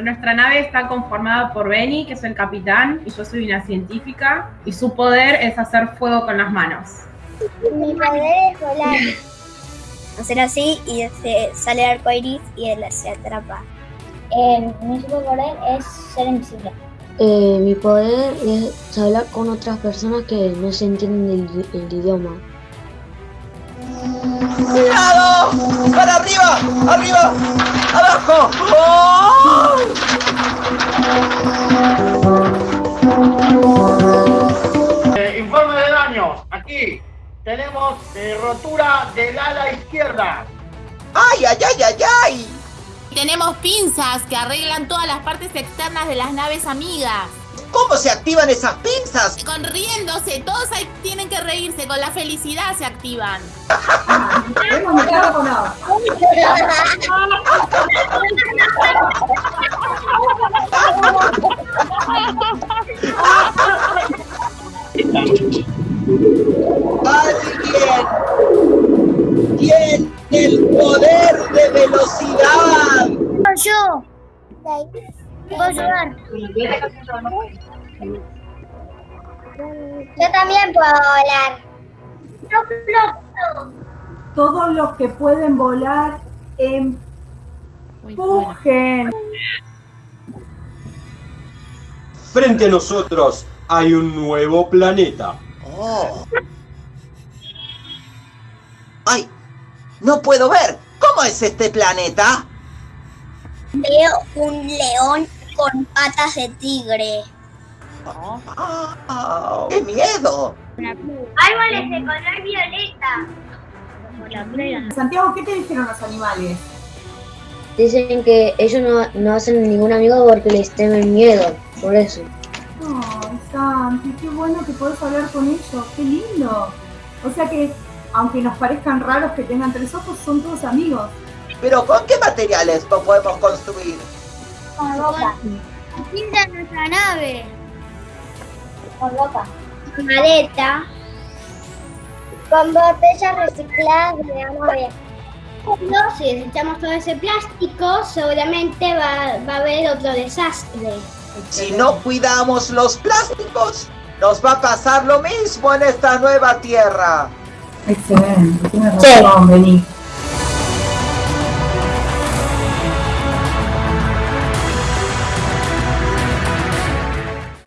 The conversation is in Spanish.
Nuestra nave está conformada por Benny, que es el capitán, y yo soy una científica, y su poder es hacer fuego con las manos. Mi poder es volar. Hacer así y se sale el arco iris y él se atrapa. Eh, mi superpoder es ser invisible. Eh, mi poder es hablar con otras personas que no se entienden el, el idioma. ¡Cuidado! ¡Para arriba! ¡Arriba! ¡Abajo! ¡Oh! Eh, informe de daños. Aquí tenemos eh, rotura del ala izquierda. ¡Ay, ay, ay, ay, ay! Tenemos pinzas que arreglan todas las partes externas de las naves amigas. ¿Cómo se activan esas pinzas? Con riéndose, todos ahí tienen que reírse, con la felicidad se activan. ¿Alguien tiene el poder de velocidad? Yo. ¿Puedo ayudar? Yo también puedo volar. Yo floto. Todos los que pueden volar empujen. Frente a nosotros hay un nuevo planeta. Oh. ¡Ay! ¡No puedo ver! ¿Cómo es este planeta? Veo un león con patas de tigre. ¡Ah! ¡Qué miedo! Árboles de color violeta. Santiago, ¿qué te dijeron los animales? Dicen que ellos no, no hacen ningún amigo porque les temen miedo, por eso. Ay, Santi, qué bueno que podés hablar con ellos, qué lindo. O sea que, aunque nos parezcan raros que tengan tres ojos, son todos amigos. ¿Pero con qué materiales lo podemos construir? Con ropa. Pinta nuestra nave. Con ropa. Con maleta. Con botellas recicladas de agua. No, si desechamos todo ese plástico, seguramente va, va a haber otro desastre. Si no cuidamos los plásticos, nos va a pasar lo mismo en esta nueva tierra. Excelente, tienes razón, vení.